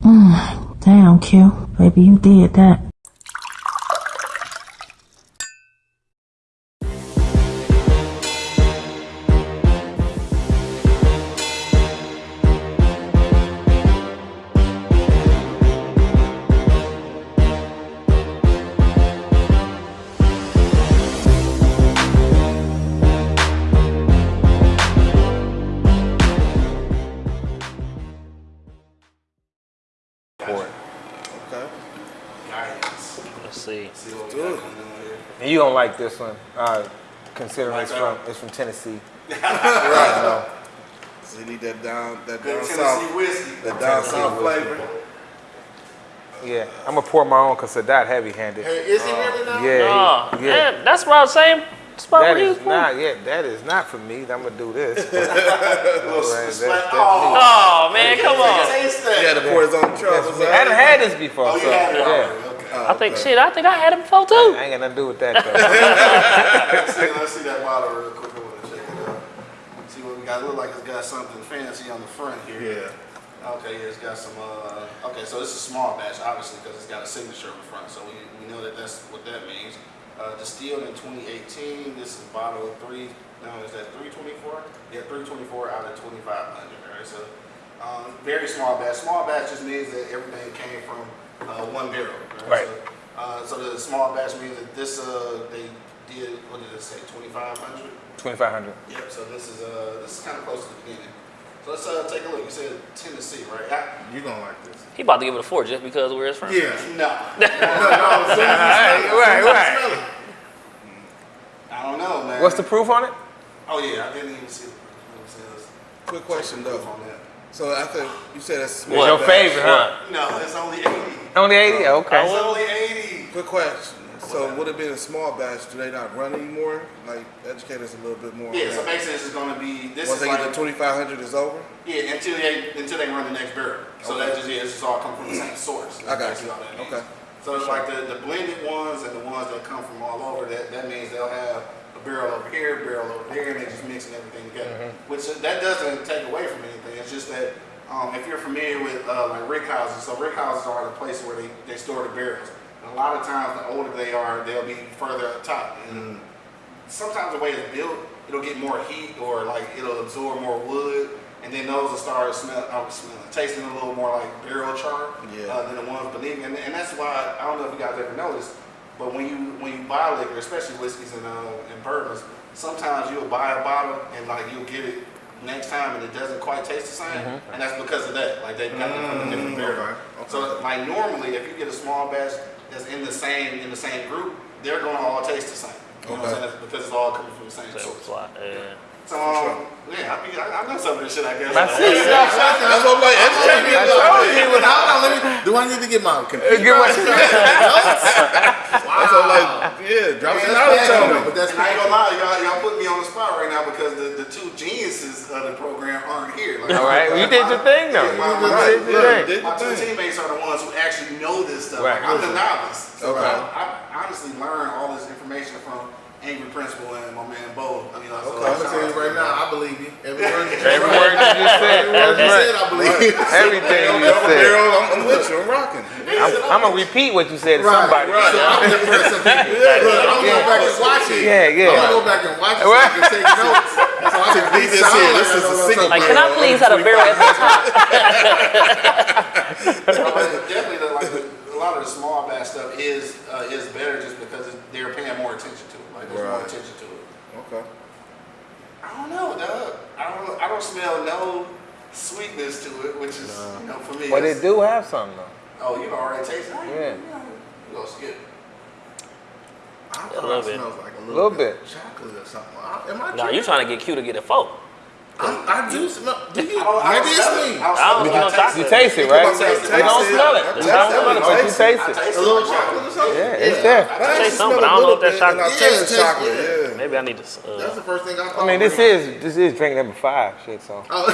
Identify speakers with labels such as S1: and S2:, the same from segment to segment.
S1: Damn, Q. Baby, you did that.
S2: Let's see.
S3: And you don't like this one, uh, considering
S4: Like
S3: it's
S4: that?
S3: from it's from Tennessee.
S4: Right. So you need that down, that
S5: Good
S4: down
S5: Tennessee
S4: south,
S5: whiskey.
S4: that down
S3: Tennessee
S4: south
S3: whiskey.
S4: flavor.
S3: Yeah, I'm gonna pour my own because Sadat heavy-handed.
S5: Hey, is he really now?
S3: Yeah,
S2: Oh,
S3: he- yeah.
S2: man, that's about the same spot
S3: That
S2: where you
S3: is not, yeah, that is not for me. I'm gonna do this.
S5: Little
S3: Right, that's- that's
S5: oh,
S2: Oh man, come on.
S5: taste.
S4: He had to pour his own troubles
S3: I haven't had this before,
S5: Oh, you
S3: so
S5: had it
S3: yeah.
S5: Already. Okay.
S2: I think shit. I think I had it before too.
S3: I ain't got nothing to do with that though.
S5: Let's see, let's see that bottle real quick. I want to check it out. See what we got. Look like it's got something fancy on the front here.
S4: Yeah.
S5: Okay, yeah, it's got some. Uh, okay, so it's a small batch, obviously, because it's got a signature on the front. So we, we know that that's what that means. Uh, distilled in 2018. This is bottle three. No, is that 324? Yeah, 324 out of 2500. All right, so um, very small batch. Small batch just means that everything came from uh, one barrel.
S3: Right.
S5: So, uh, so the small batch means that this uh, they did what did it say 2500?
S3: 2,500.
S5: Yep. So this is uh this is kind of close to the beginning. So let's uh, take a look. You said Tennessee, right? I,
S4: You gonna like this.
S2: He about to give it a four just because of where it's from.
S4: Yeah.
S5: no,
S3: Right, right, right.
S5: I don't know, man.
S3: What's the proof on it?
S5: Oh yeah, I didn't even see. Let me.
S4: Quick question
S5: Proof
S4: though.
S5: On that.
S4: So after you said that's
S3: It's your favorite, huh?
S5: No, it's only eighty.
S3: Only 80? Okay.
S5: It's only eighty.
S4: Quick question. So would it be a small batch? Do they not run anymore? Like educate us a little bit more.
S5: Yeah.
S4: on
S5: So
S4: that.
S5: basically, this is going to be this
S4: Once
S5: is
S4: they get
S5: like
S4: to 2,500 is over.
S5: yeah until they until they run the next barrel. So
S4: Okay.
S5: that just yeah, it's just all come from the same source.
S4: I got
S5: That's
S4: you.
S5: all that means.
S4: Okay.
S5: So it's like the, the blended ones and the ones that come from all over, that, that means they'll have a barrel over here, a barrel over there, and they just mixing everything together. Which uh, that doesn't take away from anything. It's just that um, if you're familiar with uh, like rick houses, so rick houses are the place where they, they store the barrels. And a lot of times, the older they are, they'll be further up top. And sometimes the way it's built, it'll get more heat or like it'll absorb more wood, and then those will start smell, uh, smelling, tasting a little more like barrel char
S4: Yeah.
S5: uh, than the ones beneath. And, and that's why I don't know if you guys ever noticed, but when you when you buy liquor, especially whiskeys and uh, and bourbons, sometimes you'll buy a bottle and like you'll get it next time and it doesn't quite taste the same, and that's because of that. Like they've got it from a different barrel.
S4: okay, okay.
S5: So like normally, if you get a small batch that's in the same in the same group, they're going to all taste the same. You know what I'm
S4: Okay.
S5: saying? That's because it's all coming from the same
S2: That was
S5: source.
S2: like, yeah.
S5: So um, yeah, I mean, I, I know some of this shit. I guess.
S3: I see.
S4: That's what I'm like. Educate me a little bit.
S6: Hold on, let me, do I need to get my computer?
S3: Give us-
S4: That's what I'm like. Yeah, drop some knowledge on me.
S6: But that's
S5: And I ain't gonna lie, y'all, y'all put me on the spot right now because the, the two geniuses of the program aren't here. Like,
S3: All right, well, you did your thing though.
S5: My,
S3: You
S5: my,
S3: did your thing.
S5: my two teammates are the ones who actually know this stuff.
S3: Right.
S5: Like, I'm the novice. So
S4: Okay.
S5: I, I honestly learned all this information from Angry Principal and my man Bo. I mean, like, so
S6: I'm gonna tell you right now, I believe you. Every word you
S3: Every word you just said.
S6: Every word you
S3: right.
S6: said, I believe you.
S3: Everything you said.
S4: barrel, I'm, I'm with you. I'm rocking.
S3: I'm, I'm gonna repeat what you said to
S6: Right,
S3: somebody.
S6: right. So I'm gonna impress some people. Look, I'm gonna go back and watch it.
S3: Yeah, yeah.
S6: I'm gonna go back and watch it so I can take notes. So I can be
S4: this here, this is a single
S2: Like, can I please have a barrel at the top?
S5: So, but definitely, the, like the, a lot of the small batch stuff is uh, is better just because they're paying more attention to it. Like there's more attention to it.
S4: Okay.
S5: I don't know, Doug. I don't. I don't smell no sweetness to it, which is you know for me.
S3: But it do have something though.
S5: Oh, you already tasted it.
S3: Yeah.
S5: You gonna skip?
S6: I
S2: A
S6: thought
S2: little
S6: it
S2: bit.
S6: smells like a little,
S3: Little
S6: bit.
S3: bit.
S6: chocolate or something. I, am I
S2: Nah, you trying to get Q to get a four.
S6: I'm, I do smell. Do you?
S5: I I
S6: Maybe it's
S5: it.
S6: me.
S5: I don't smell it.
S2: you
S5: taste
S3: You
S5: it.
S3: taste it, right?
S4: Taste it.
S3: You don't smell it. You don't smell it, but you taste it.
S6: A little chocolate or something?
S3: Yeah, it's there.
S4: I
S2: taste something,
S4: smell
S2: I
S4: a
S2: don't know if that's
S4: bit, I
S6: chocolate.
S4: taste
S6: Yeah,
S4: the chocolate. Yeah.
S6: yeah.
S2: Maybe I need to. Uh,
S6: That's the first thing I thought.
S3: I mean, this
S6: when-
S3: is this is drink number five shit. So
S6: Oh.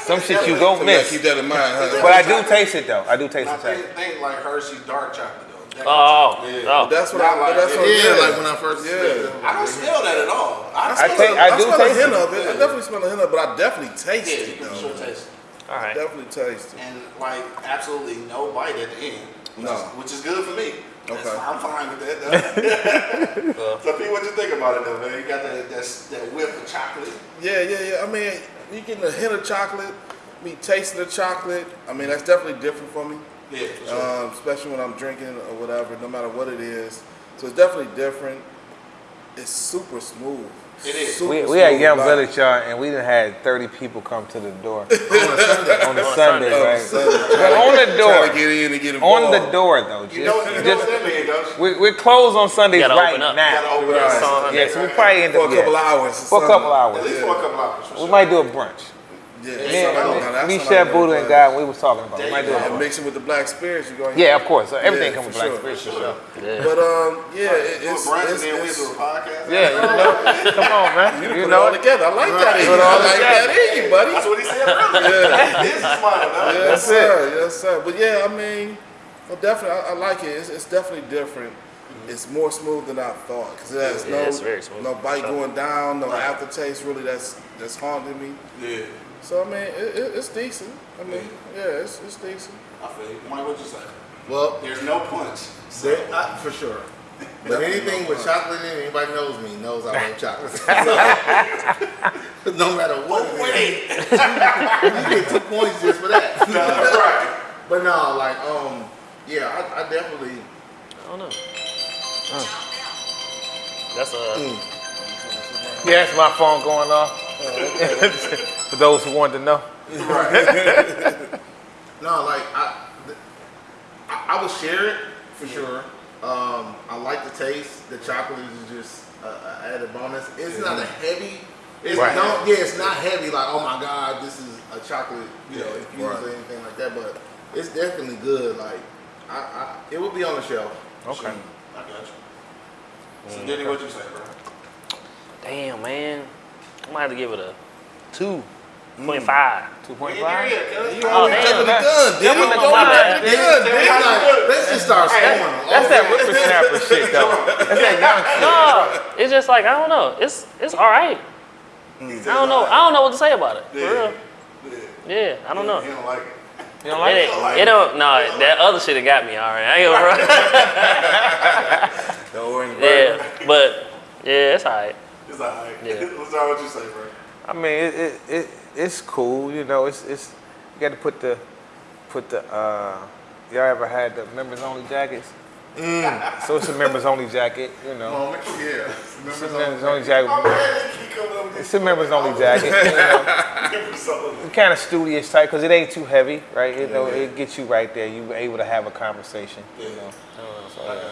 S3: some shit you
S4: So
S3: gon' miss.
S4: keep that in mind, huh?
S3: But I do taste it though. I do taste
S5: I
S3: the
S5: think, like Hershey dark chocolate though. That-
S2: Oh, oh, oh,
S5: yeah.
S2: oh.
S4: That's what
S5: Not
S4: I.
S5: like-
S4: That's what.
S6: yeah,
S4: Yeah,
S6: like when I first.
S4: Yeah.
S5: I don't smell that at all. I,
S3: I
S5: smell
S3: take-
S5: it.
S3: I
S4: I
S3: do
S4: smell
S3: taste
S4: a hint
S3: it.
S4: of it. I definitely smell a hint of it, but I definitely taste
S5: Yeah,
S4: it
S5: you can
S4: though.
S5: sure taste it.
S2: All right.
S4: Definitely tasty.
S5: and like absolutely no bite at the end. Which,
S4: No.
S5: is, which is good for me.
S4: Okay.
S5: fine. I'm fine with that. Though.
S2: Well,
S5: so, Pete, what you think about it though, man? You got that that, that whip of chocolate.
S4: Yeah, yeah, yeah. I mean, you getting a hint of chocolate, me tasting the chocolate. I mean, that's definitely different for me.
S5: Yeah, for sure.
S4: um, especially when I'm drinking or whatever, no matter what it is. So it's definitely different. It's super smooth.
S5: It is.
S4: Super
S3: We, we had Young
S4: like-
S3: Village, y'all, and we done had 30 people come to the door on a
S2: On
S3: Sunday,
S2: Sunday.
S3: right?
S4: Sunday.
S3: But on the
S4: Trying
S3: door,
S4: to get in and get
S3: on the door though, just,
S5: you know, you know
S3: just
S5: what that means,
S3: we, we're closed on Sundays
S2: gotta
S3: right
S2: open up.
S3: now.
S5: Gotta open
S4: Right.
S5: up.
S3: Yeah, so we probably end
S4: for a couple
S3: yeah,
S4: hours.
S3: for a couple
S5: At
S3: hours.
S5: least for a couple hours. For
S3: We
S5: sure.
S3: might do a brunch.
S4: Yeah,
S3: Me,
S4: that's
S3: and- me, Chef Buddha, and
S4: like.
S3: God, we was talking about. We might do a
S4: And mix it with the black spirits. You going?
S3: Yeah, of course. So everything
S4: Yeah,
S3: comes
S4: for
S3: with black
S4: sure.
S3: spirits for sure.
S2: yeah.
S4: But um, yeah, it,
S5: Do a
S4: it's, it's,
S5: and we
S4: it's,
S5: a podcast.
S3: Yeah, you know, come on, man.
S4: you,
S3: You
S4: put it all together. I like that. In
S3: Put
S4: you.
S3: it
S4: I
S3: all
S4: like
S3: together.
S4: that in you, buddy.
S5: That's what he said earlier. This is smart, though.
S4: Yes, sir. Yes, sir. But yeah, I mean, well, definitely, I, I like it. It's, it's definitely different. It's more smooth than I thought because it has
S2: Yeah,
S4: no
S2: it's very smooth.
S4: no bite going down, no aftertaste really that's that's haunting me.
S5: Yeah,
S4: So I mean, it, it, it's decent. I mean, yeah, it's, it's decent.
S5: I feel you. Mike, what you say?
S6: Well,
S5: There's no punch. So,
S6: there, I, for sure. But anything with chocolate in it, anybody knows me knows I love chocolate. So, no matter what it
S5: wait.
S6: you get two points just for that.
S5: right.
S6: But no, like, um, yeah, I, I definitely.
S2: I don't know. That's a.
S3: Yeah, that's my phone going off. For those who wanted to know.
S6: No, like I, th- I, I would share it for sure. Um, I like the taste. The chocolate is just a, a added bonus. It's not a heavy. It's
S3: Right.
S6: don't, yeah, it's not heavy. Like oh my god, this is a chocolate, you know, infused
S4: right.
S6: or anything like that. But it's definitely good. Like I, I it would be on the shelf.
S3: Okay.
S5: I got you. So, mm, Diddy, what you say, bro?
S2: Damn, man. I might have to give it a two point five.
S3: 2.5?
S5: We ain't there yet, cuz.
S2: Oh,
S4: always
S2: damn.
S4: jumping the gun, did
S3: Jumping
S4: you?
S3: the
S4: Don't
S3: gun,
S4: jump
S3: man.
S4: the gun,
S5: Hey,
S4: did
S5: hey,
S4: you?
S5: hey,
S6: Let's just start scoring.
S3: That's that whippersnapper shit, though. That's that young shit.
S2: No, it's just like I don't know. It's it's all right. Mm-hmm. I don't know. I don't know what to say about it. For real.
S5: Yeah.
S2: Yeah, I don't know.
S5: He don't like it.
S3: You don't
S2: It,
S3: like it?
S2: ain't- it don't. No, that other shit have got me. All right, I ain't gonna run.
S4: The orange
S2: yeah, but yeah, it's all right.
S5: It's all right.
S2: Yeah.
S5: What's all what you say, bro?
S3: I mean, it, it, it it's cool, you know. It's it's you got to put the put the uh, y'all ever had the members only jackets? So it's a members only jacket, you know.
S6: Moment, yeah.
S3: It's a members only jacket.
S5: Oh, man, they keep coming up with
S3: It's a members only jacket. You know. kind of studious type because it ain't too heavy, right? You know, it gets you right there. You able to have a conversation. You know. So, yeah.
S5: Alright.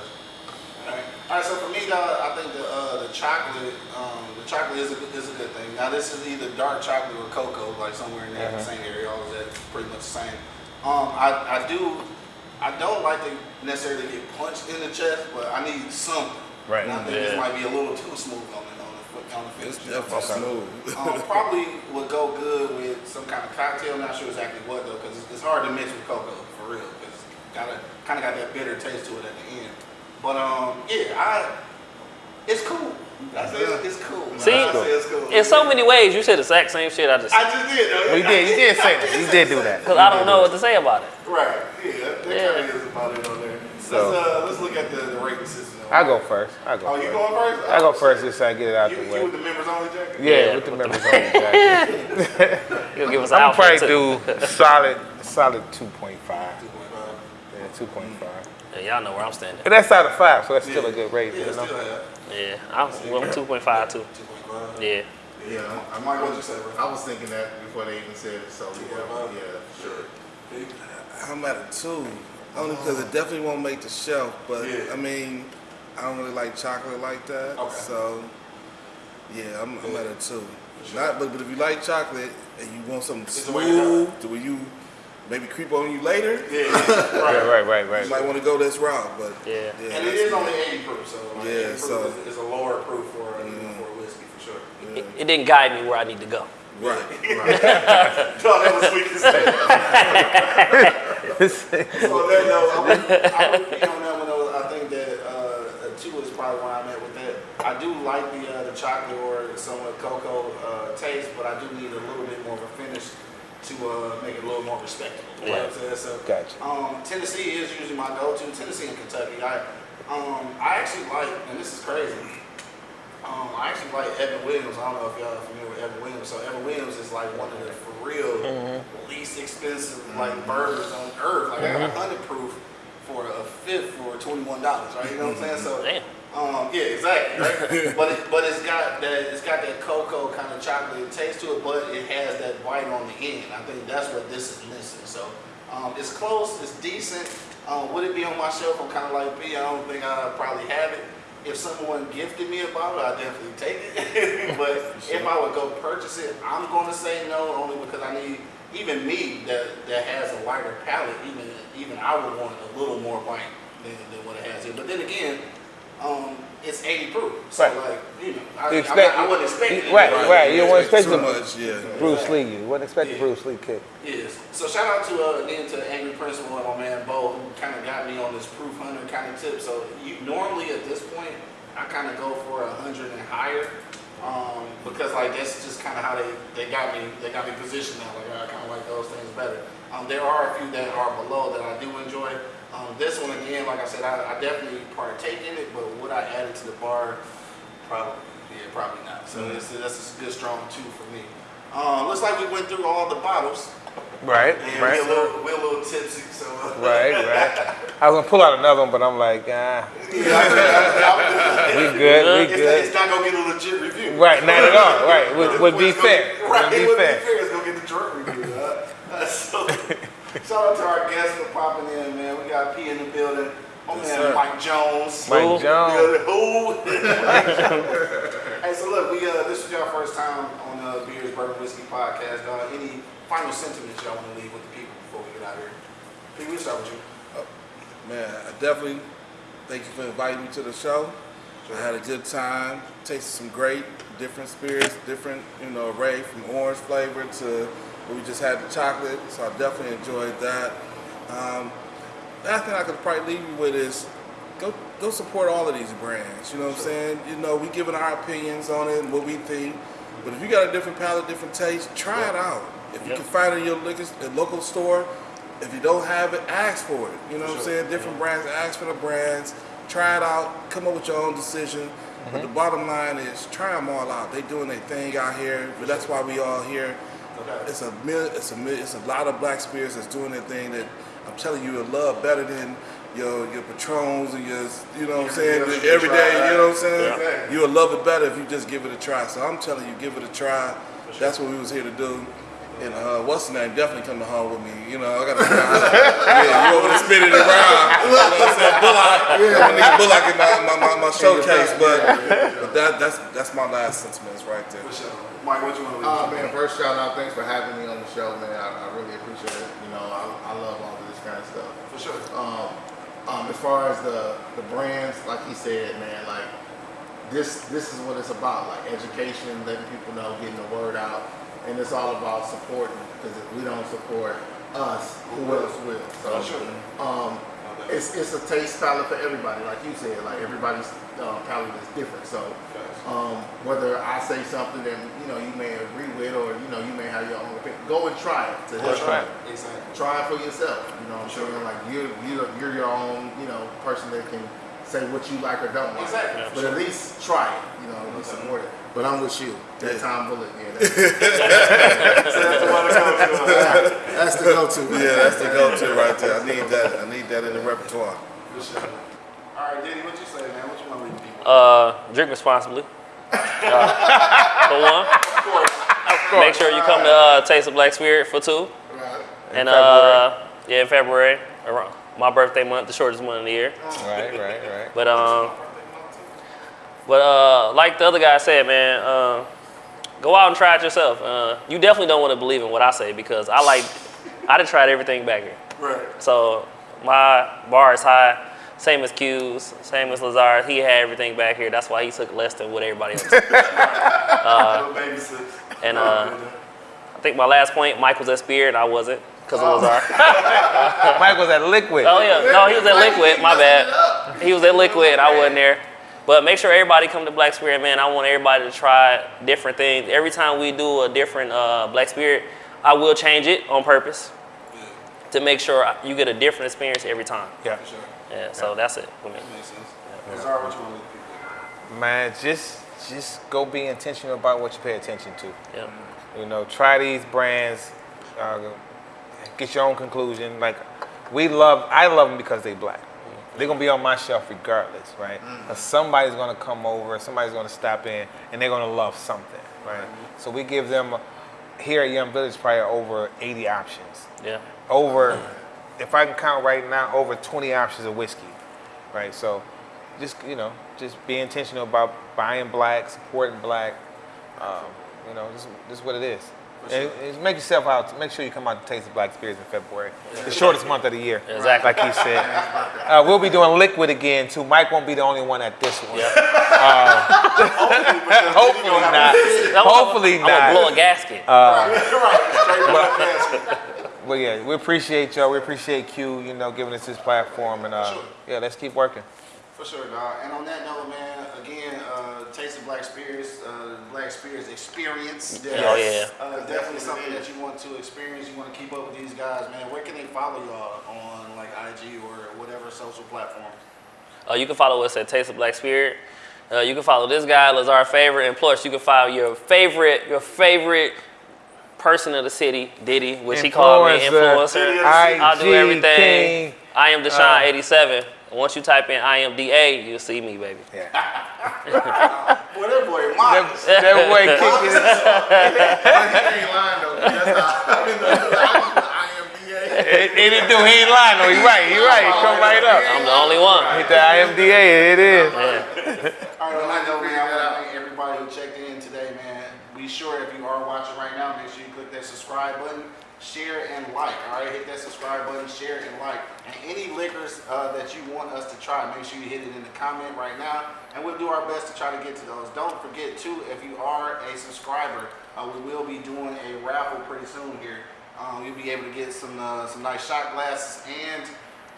S5: All right, so for me, though, I think the uh, the chocolate, um, the chocolate is a is a good thing. Now, this is either dark chocolate or cocoa, like somewhere in that
S3: Uh-huh.
S5: same area. All of that pretty much the same. Um, I, I do, I don't like to necessarily get punched in the chest, but I need something.
S3: Right.
S5: And I think this might be a little too smooth on it on the foot on the
S4: It's
S5: finish.
S4: definitely smooth.
S5: um, probably would go good with some kind of cocktail. Not sure exactly what though, because it's hard to mix with cocoa for real. Because got a kind of got that bitter taste to it at the end. But um, yeah, I it's cool. I say it's, it's cool.
S2: See,
S5: I say it's cool.
S2: In so many ways, you said the exact same shit. I just
S5: I just did though.
S3: Well, you did. You did say that. You did do that.
S2: because I don't know what to say about it.
S5: Right. Yeah. That, that
S2: Yeah.
S5: kind of is about it on there.
S3: So-
S5: let's uh, let's look at the, the rating system.
S3: I go first. I go
S5: Oh,
S3: first.
S5: you going first?
S3: I go first just so I get it out
S5: You,
S3: the
S5: you
S3: way.
S5: with the members only jacket?
S3: Yeah,
S2: Yeah,
S3: with the
S2: with
S3: members only jacket.
S2: You'll give us an
S3: I'm probably
S2: too.
S3: do solid, solid 2.5. Yeah, 2.5.
S2: Yeah, y'all know where I'm standing.
S3: And that's out of five, so that's still a good rating.
S5: Yeah,
S3: You know?
S2: Yeah, I'm, well, I'm 2.5 too.
S5: 2.5.
S2: Yeah.
S6: Yeah,
S5: I might go what you say.
S6: I was thinking that before they even said it. So yeah, yeah, sure.
S4: I'm at a two, only because it definitely won't make the shelf. But
S5: Yeah.
S4: I mean, I don't really like chocolate like that.
S5: Okay.
S4: So yeah, I'm, I'm at a two. Not, but, but if you like chocolate and you want something
S5: It's the way to go.
S4: smooth, to where you maybe creep on you later,
S5: Yeah.
S3: Yeah, right, right,
S4: you might want to go this route. But
S2: Yeah.
S4: yeah,
S5: And it
S4: that's
S5: is
S4: me.
S5: only 80 proof, so like
S4: Yeah,
S5: 80 proof
S4: so-
S5: is, is a lower proof for uh,
S4: Mm.
S5: for a whiskey for sure.
S2: It, it didn't guide me where I need to go.
S4: right.
S5: No, that was sweet to say. So that though, I would, I would be on that one though. I think that uh, a two is probably where I'm at with that. I do like the uh, the chocolate or somewhat cocoa uh, taste, but I do need a little bit more of a finish to uh, make it a little more respectable. You know what I'm saying? So,
S3: Gotcha.
S5: um, Tennessee is usually my go-to. Tennessee and Kentucky. I, um, I actually like, and this is crazy. Um, I actually like Evan Williams. I don't know if y'all are familiar with Evan Williams. So Evan Williams is like one of the for real least expensive like burgers on earth. Like I got a hundred proof for a fifth for twenty one dollars. Right? You know what I'm saying? So
S2: Damn.
S5: Um, yeah, exactly. Right? but it, but it's got that it's got that cocoa kind of chocolate taste to it, but it has that bite on the end. I think that's what this is missing. So um, it's close, it's decent. Um, would it be on my shelf? I'm kind of like B. I don't think I probably have it. If someone gifted me a bottle, I'd definitely take it. but if I would go purchase it, I'm going to say no, only because I need even me that that has a wider palate. Even even I would want a little more bite than, than what it has here. But then again, um, it's 80 proof. So
S3: Right.
S5: like you know, I,
S3: You
S5: I'm
S3: expect-
S5: not, I wasn't expecting it.
S3: Right, right. You don't want expect
S4: too
S3: the
S4: much, yeah.
S3: Bruce Lee. You wouldn't expect the
S5: Yeah.
S3: Bruce Lee kick.
S5: Yes. So shout out to uh, again to Angry Principal and my man Bo who kind of got me on this proof hunter kind of tip. So you normally at this point I kind of go for a hundred and higher um, because like that's just kind of how they, they got me they got me positioned now. Like I kind of like those things better. Um, there are a few that are below that I do enjoy. Um, this one again, like I said, I, I definitely partake in it, but would I add it to the bar? Probably, yeah, probably not. So
S3: Mm-hmm.
S5: this, that's a good strong two for me. Um, looks like we went through all the bottles.
S3: Right,
S5: And we're, a
S3: right,
S5: little, we're a little tipsy, so.
S3: right, right. I was gonna pull out another one, but I'm like, ah,
S5: Yeah,
S3: we good, we
S5: it's,
S3: good.
S5: it's not gonna get a legit review.
S3: Right, not at all. Right, would, would be fair.
S5: Right,
S3: Would be
S5: it would
S3: fair.
S5: be fair. It's gonna get the drunk review. Huh? uh, so, shout out to our guests for popping in, man. We got P in the building. Oh man,
S4: sir.
S5: Mike Jones.
S3: Mike
S2: Who?
S3: Jones.
S5: Who? hey, so look, we uh, this was your first time on uh, Beers Bourbon Whiskey podcast. Uh, any final sentiments y'all want to leave with the people before we get out of here? P, we start with you.
S4: Man, I definitely thank you for inviting me to the show. I had a good time, tasted some great different spirits, different, you know, array from orange flavor to what we just had the chocolate. So I definitely enjoyed that. Um, last thing I could probably leave you with is go go support all of these brands. You know what I'm saying? You know, we giving our opinions on it and what we think. But if you got a different palate, different taste, try it out. If you
S2: Yep.
S4: can find it in your liquor, local store, if you don't have it, ask for it. You know what I'm saying? Different brands, ask for the brands, try it out, come up with your own decision. But mm-hmm. the bottom line is try them all out. They doing their thing out here, but that's why we all here.
S5: Okay.
S4: It's a it's a it's a lot of black spirits that's doing their thing that I'm telling you, you'll love better than your your patrons and your you know what I'm saying every day. You know what I'm saying?
S5: Yeah.
S4: You'll love it better if you just give it a try. So I'm telling you, give it a try. That's what we was here to do. And uh, what's the name? Definitely come to home with me. You know, I got to. yeah, you over there spinning it around. You know what I'm saying? Bullock. Yeah. I need Bullock in my, my, my, my showcase, but, but that, that's that's my last sentiments right there.
S5: For sure. Mike, what you want to leave?
S6: Uh, man, first shout out, thanks for having me on the show, man. I, I really appreciate it. You know, I, I love all of this kind of stuff.
S5: For sure.
S6: Um, um, as far as the the brands, like he said, man, like this this is what it's about, like education, letting people know, getting the word out, and it's all about supporting. Because if we don't support us, who else will? So,
S5: For sure.
S6: um, it's it's a taste palette for everybody, like you said. Like everybody's uh, palate is different. So um, whether I say something that you know you may agree with, or you know you may have your own opinion, go and try it. To help
S3: right.
S6: you.
S5: Exactly.
S6: Try it for yourself. You know I'm
S5: Sure.
S6: saying? Like you're you're you're your own you know person that can say what you like or don't like.
S5: Exactly.
S6: But at least try it. You know, least support it. But I'm with you. That
S4: Yeah.
S6: time bullet. Yeah, that's,
S5: So that's the one to go to.
S6: that's the go-to.
S4: Yeah, that's the go-to right there. I need that. I need that in the repertoire.
S5: All right, Diddy, what you say, man? What you want to leave people?
S2: Uh, drink responsibly. Uh, for one,
S5: Of course.
S2: make sure you come to uh, Taste of Black Spirit for two.
S6: Right.
S2: And uh, yeah, in February, around my birthday month, the shortest month of the year.
S3: Right, right, right.
S2: But um, but uh, like the other guy said, man, uh, go out and try it yourself. Uh, you definitely don't want to believe in what I say because I like, I done tried everything back here.
S5: Right.
S2: So my bar is high. Same as Q's, same as Lazar. He had everything back here. That's why he took less than what everybody else. took.
S5: Little baby sis.
S2: and uh, I think my last point, Mike was at Spirit. I wasn't because of Lazar.
S3: Mike was at Liquid.
S2: Oh yeah, no, he was at Liquid. My bad. He was at Liquid. I wasn't there. But make sure everybody come to Black Spirit, man. I want everybody to try different things. Every time we do a different uh, Black Spirit, I will change it on purpose to make sure you get a different experience every time.
S3: Yeah.
S5: For sure.
S2: Yeah, so that's it for me.
S5: Makes sense. Lazar, what you want to do?
S3: Man, just just go be intentional about what you pay attention to.
S2: Yeah.
S3: You know, try these brands, uh, get your own conclusion. Like, we love, I love them because they black. They're gonna be on my shelf regardless, right? 'Cause somebody's gonna come over, somebody's gonna stop in, and they're gonna love something, right? So we give them here at Young Village probably over 80 options.
S2: Yeah.
S3: Over, if I can count right now, over 20 options of whiskey, right? So, just you know, just be intentional about buying black, supporting black. Um, you know, this, this is what it is. And, and make yourself out. Make sure you come out to Taste the Black Spirits in February, the shortest month of the year.
S2: Exactly.
S3: Like he said. Uh, we'll be doing liquid again too. Mike won't be the only one at this one. Hopefully not. Hopefully
S2: I'm gonna
S3: not.
S2: blow a gasket.
S5: right, straight up basket.
S3: But yeah, we appreciate y'all. We appreciate Q, you know, giving us this platform, and uh,
S5: Sure.
S3: yeah, let's keep working.
S5: For sure, dog. And on that note, man, again, uh, Taste of Black Spirits, uh, Black Spirits experience.
S2: Oh, yeah.
S5: Uh, definitely something that you want to experience. You want to keep up with these guys, man. Where can they follow y'all on like IG or whatever social platform?
S2: Uh, you can follow us at Taste of Black Spirit. Uh, you can follow this guy, Lazar Favorite, and plus you can follow your favorite, your favorite person of the city, Diddy, which he called me
S3: Influencer.
S2: influencer.
S3: IG
S2: I'll do everything.
S3: King.
S2: I am Deshaun 87. Once you type in I am DA, you'll see me, baby.
S3: Yeah.
S5: Boy, that boy,
S3: that, that boy kicking it.
S6: he ain't lying though. That's how I'm in the IMDA.
S3: And it do, he ain't lying though. He right, he right. He come right up.
S2: I'm the only one.
S3: Hit the IMDA, it is.
S5: All right, on that note, man, I want to thank everybody who checked in today, man. Be sure if you are watching right now, make sure you click that subscribe button, share and like. All right, hit that subscribe button, share and like. And any liquors uh, that you want us to try, make sure you hit it in the comment right now, and we'll do our best to try to get to those. Don't forget too, if you are a subscriber, uh, we will be doing a raffle pretty soon here. Um, you'll be able to get some uh, some nice shot glasses and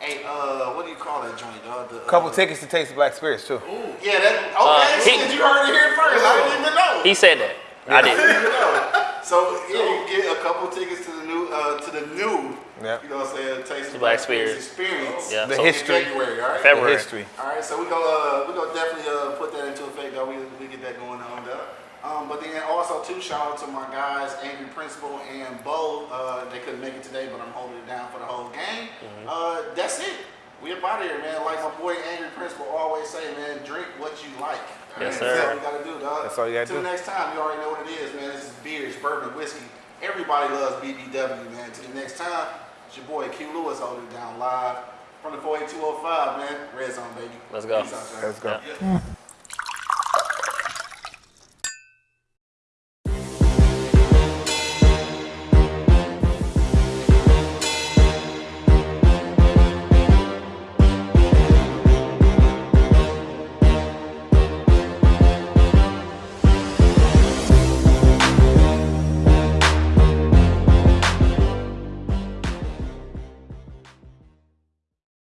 S5: a uh, what do you call that joint? Uh, the, uh,
S3: Couple tickets to Taste the Black Spirits too.
S5: Ooh, yeah, that okay.
S2: Uh, he-
S5: shit, you heard it here first. I didn't even know.
S2: He said that. I did.
S5: didn't even know. So yeah, you can get a couple tickets to the new uh, to the new.
S3: Yeah.
S5: You know what I'm saying? Taste of
S2: Black
S5: Black Spirits
S2: Spirits.
S5: experience.
S2: Yeah.
S3: The
S2: so-
S3: history.
S5: February, all right.
S3: The
S2: February.
S3: history.
S5: All right, so we go. Uh, we go definitely uh, put that into effect. Though we we get that going on though. Um, but then also too, shout out to my guys, Angry Principal and Bo. Uh, they couldn't make it today, but I'm holding it down for the whole game.
S3: Mm-hmm.
S5: Uh, that's it. We up out of here, man. Like my boy Angry Principal always say, man, drink what you like.
S2: Yes, sir.
S5: That's all you gotta do, dog.
S3: That's all you gotta
S5: Till
S3: do.
S5: next time, you already know what it is, man. This is beers, bourbon, whiskey. Everybody loves BBW, man. Till the next time, it's your boy Q Lewis holding it down live from the 48205, man. Red Zone, baby.
S2: Let's go.
S5: Out.
S3: Let's go.
S2: Yeah.